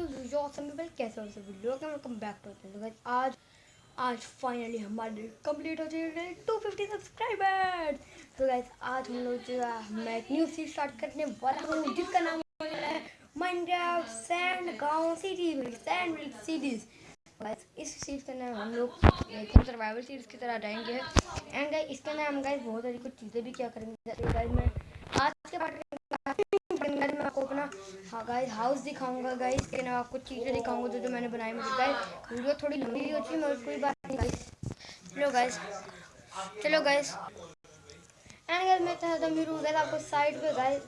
कैसे हो सभी लोग वेलकम बैक टू तो आज आज फाइनली हमारे कंप्लीट हो चुके टू फिफ्टी सब्सक्राइबर तो गाइस आज हम लोग जो है मैं एक न्यू सीरीज़ स्टार्ट करने वाला हूँ, जिसका नाम है माइनक्राफ्ट सैंड गाँव सिटी सैंड सीरीज़ गाइस इस सीरीज़ के अंदर हम लोग सर्वाइवल सीरीज़ की तरह रहेंगे एंड गाइस इसके अंदर हम गाइस बहुत सारी कुछ चीज़ें भी क्या करेंगे। गाइस मैं आज के पार्ट हाँ गाइस हाउस दिखाऊँगा गाइस के ना कुछ चीज़ें दिखाऊँगा जो जो मैंने बनाई मुझे। गाइस वीडियो थोड़ी लंबी हो चुकी है कोई बात नहीं गाइस चलो गाइस चलो गाइस एंड गाइस मैं चाहता हूँ मेरे गाइस आपको साइड पे गाइस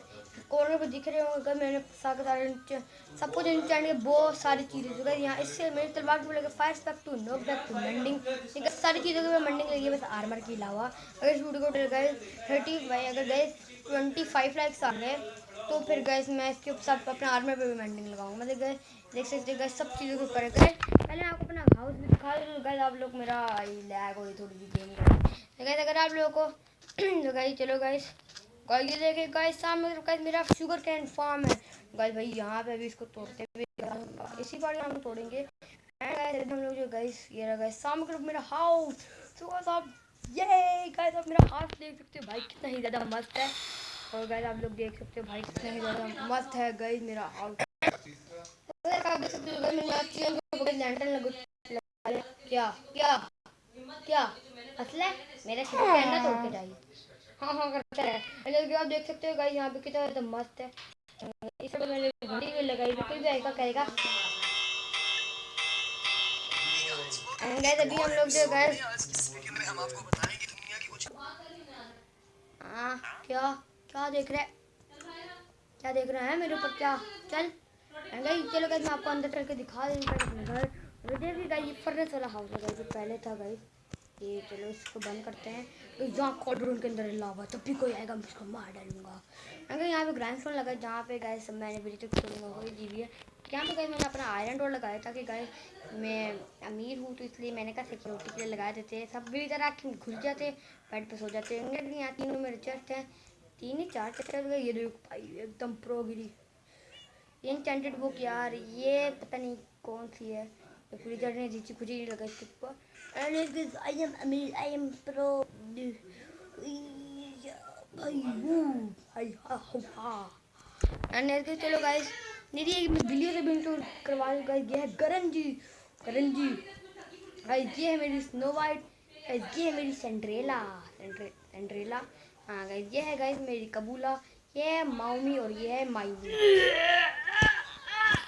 कॉर्नर पे दिख रहे होंगे मैंने सारे सब कुछ इंस्टेंट के बहुत सारी चीज़ें जो यहाँ इससे मेरी तलवार की लगे fire aspect two knockback two mending सारी चीज़ों की मंडिंग लगी है बस आर्मर के अलावा अगर इस वीडियो को गए थर्टी अगर गए ट्वेंटी फाइव लाइक्स आ गए तो फिर गैस मैं इसके ऊपर सब अपने आर्मर पे भी मेंटिंग लगाऊँगा। मतलब गए देख सकते गए सब चीज़ों को करे गए पहले आपको अपना हाउस भी दिखा दूँ। गए आप लोग मेरा लैग हो थोड़ी सी गेम गए अगर आप लोगों को तो गई चलो गाइस गाइस ये देखे गाइस सामने गाइस मेरा शुगर कैन फार्म है। गाइस भाई, यहाँ पे भी इसको तोड़ते हुए इसी बार हम तोड़ेंगे। हम लोग जो गाइस ये रहा गाइस सामने मेरा हाउस तो आप ये गाइस आप मेरा हाउस देख सकते हो। भाई, कितना ही ज़्यादा मस्त है। और गाइस आप लोग देख सकते हो भाई कितना ही ज़्यादा मस्त है गाइस मेरा हाउस क्या क्या क्या असला मेरा कैमरा तोड़ के जाइए हाँ हाँ करता है जैसे आप देख सकते हो गाइस यहाँ पे कितना ज़्यादा मस्त है इस पर मैंने घड़ी भी लगाई कोई भी आएगा करेगा गाइस अभी हम लोग जो गाइस हाँ क्या क्या देख रहे क्या देख रहे हैं मेरे ऊपर क्या? चल। गई चलो गई मैं आपको अंदर चल के दिखा देंगे अपने घर। देखिए गई ये फर्नेस वाला हाउस है जो पहले था गई ये चलो इसको बंद करते हैं। तो जहाँ कॉर्डरूम के अंदर लावा तब भी कोई आएगा, मैं उसको मार डालूँगा। अगर यहाँ पे ग्राइंड फ़ोन लगा जहाँ पे गए सब मैंने अभी तक छोड़ूँगा कोई जी भी है। यहाँ पे गए मैंने अपना आयरन डोर लगाया था कि गए मैं अमीर हूँ तो इसलिए मैंने कहा सिक्योरिटी के लिए लगाए देते सब भी इधर आके घुस जाते बेड पे सो जाते हैं यहाँ तीनों मेरे चेस्ट हैं। तीन ही चार चक्कर गए, ये देखो भाई, एकदम प्रो गिरी। इंटेंटेड बुक यार, ये पता नहीं कौन सी है। तो फ्रीजर ने जीची खुशी नहीं लगा इसके ऊपर। आई एम अमीर आई एम प्रो भाई भाई, हा। हा एंड चलो गाइस मेरी एक बिल्ली से भी इंटू करवा गाइस ये है करण जी। करण जी गाइस ये है मेरी स्नो वाइट ये है मेरी सेंड्रेला सेंड्रेला हाँ गाइज़ ये है गाइज़ मेरी कबूला, ये है माउमी और ये है मायूमी।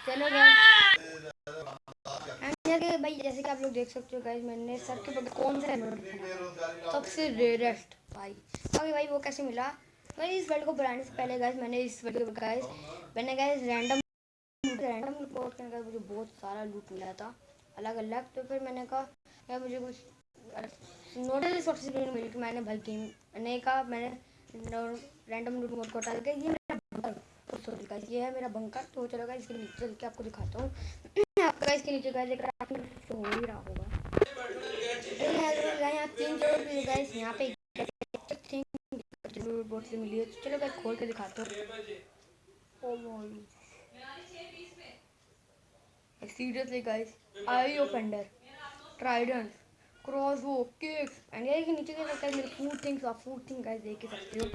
चलो गाइज़ भाई, जैसे कि आप लोग देख सकते हो गाइज़ मैंने सर के बगैर कौन सा सबसे रेयरेस्ट भाई। अभी भाई, वो कैसे मिला? भाई, इस वर्ल्ड को बनाने से पहले गाइज़ मैंने इस वर्ल्ड को गाइज़ मैंने गाइज़ रैंडम रैंडम रिपोर्ट करने का मुझे बहुत सारा लूट मिला था। अलग अलग तो फिर मैंने कहा मुझे कुछ नोटिस रिसोर्सेज मिली कि मैंने भाई गेम मैंने कहा मैंने रैंडम मोड को हटा के, ये मेरा बंकर सॉरी गाइस ये है मेरा बंकर तो चलो गाइस इसके नीचे चल के आपको दिखाता हूँ। आपका इसके नीचे गाइस क्राफ्टिंग तो हो ही रहा होगा। यहाँ तीन ज़रूर गाइस यहाँ पे बोट से मिली है। तो चलो गाइस खोल के दिखाता हूँ। Seriously guys I offender trident cross वो केक्स एंड ये नीचे देख सकते हैं मेरे फ़ूड थिंग्स आप फ़ूड थिंग गाइस देख ही सकते हो।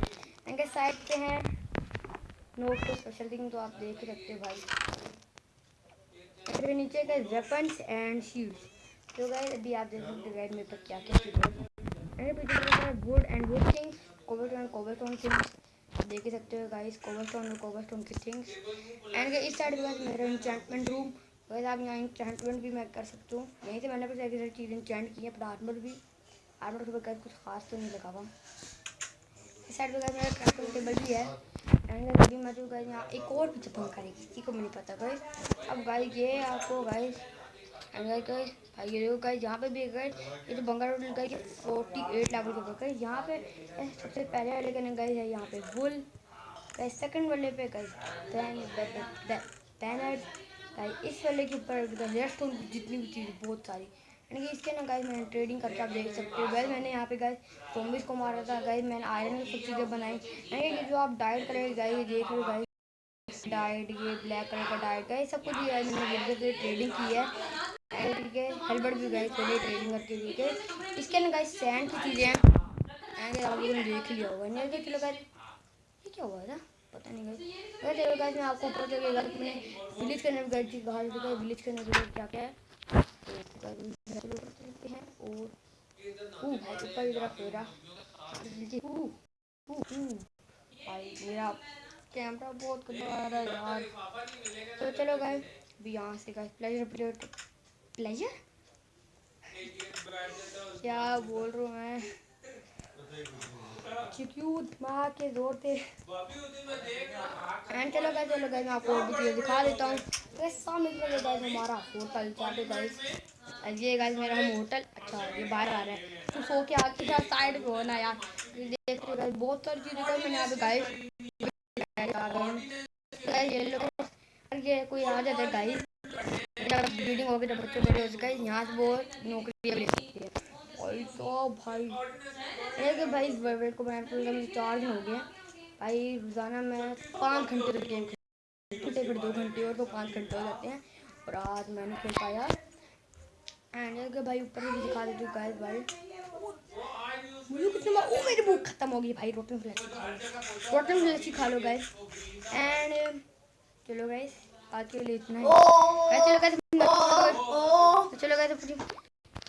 एंड गाइस साइड पे हैं। नोट तो स्पेशल थिंग तो आप देख ही सकते हो भाई। फिर नीचे का वेपन्स एंड शील्ड्स तो गाइस अभी आप देख सकते हो गाइस मेरे पास क्या क्या चीज़ है। एंड पीछे wood and wood things cobblestone cobblestone things देख सकते हो गाइस कोबलस्टोन और कोबलस्टोन की थिंग्स एंड इस साइड पे मेरा एन्चेंटमेंट रूम अगर आप यहाँ इंचेंटमेंट भी मैं कर सकता हूँ। यहीं से मैंने कुछ ऐसी सारी चीज़ें इंचेंट की है पर आर्मर भी। आर्मर के बगैर कुछ खास तो नहीं लगा हुआ। इस साइड पर मेरा क्राफ्टिंग टेबल भी है। एंड मैं जो गाइस यहाँ एक और भी चप्पल करेगी किसी को नहीं पता गाइस अब गाइस ये आपको गाइस एंड भाई ये गाइस यहाँ पे भी गए ये जो Bengal road guys forty eight level के ऊपर गाइस यहाँ पे सबसे पहले वाले का गाइस है यहाँ पे बुल सेकंड वाले पे देन देन गाइस इस वाले के ऊपर रेस्ट जितनी भी चीज़ बहुत सारी। यानी कि इसके ना गाइस मैंने ट्रेडिंग करके आप देख सकते हो। गाइस मैंने यहाँ पे गाइस जोम्बिस को मारा था। गाइस मैंने आयरन में सब चीज़ें बनाई। यानी कि जो आप डाइट करेंगे गाइस ये देख लो गाइस डाइट ये ब्लैक कलर का डाइट है सब कुछ है मैंने वीडियो से ट्रेडिंग की है। ठीक है हेलमेट भी गए चलिए ट्रेडिंग करके ठीक है? इसके अंदर गाइस सैंड की चीज़ें हैं। ने देख लिया होगा। नहीं देख लो गाइस ये क्या हुआ था? पता नहीं चलो गाइस मैं आपको ऊपर गया मैंने विलेज करने में गई थी कहा था विलेज करने के लिए क्या क्या है? तो गाइस ऊपर चलते हैं और ऊपर की तरफ़ फेरा ओ ओ भाई, मेरा कैमरा बहुत गंदा आ रहा है यार। तो चलो गाइस भी यहाँ से गाइस प्लेजर प्लेजर प्लेजर क्या बोल रहा हूँ मैं? क्यों दिमाग के ज़ोर थे एंड चलो चलो मैं आपको और दिखा देता हूँ। सामने चलो हमारा होटल ये मेरा हम होटल अच्छा ये बाहर आ रहा है। तो सो के आके यार साइड यार। देख रहे बहुत सारी चीज़ें मैंने यहाँ पे, गाइस। ये लोग ये कोई आ जाता है, गाइस। तो बच्चे बड़े हो गाइस, यहाँ से वो नौकरी ले सकती है भाई तो भाई। एक भाई वर्ल्ड को मैं चार दिन हो गया भाई रोज़ाना मैं पाँच घंटे तक गेम खेलते फिर दो घंटे और तो पाँच घंटे हो जाते हैं। और आज मैंने खेल पाया एंड भाई ऊपर भी दिखा देती हूँ गाइस भाई। मुझे कुछ नहीं ओ मेरी भूख खत्म हो गई भाई। रोटन फ्लैक्सी खा लो। रोटन फ्लैक्सी खा लो गाइस एंड चलो गाइस आज के लिए इतना ही। चलो गाइस चलो गाइस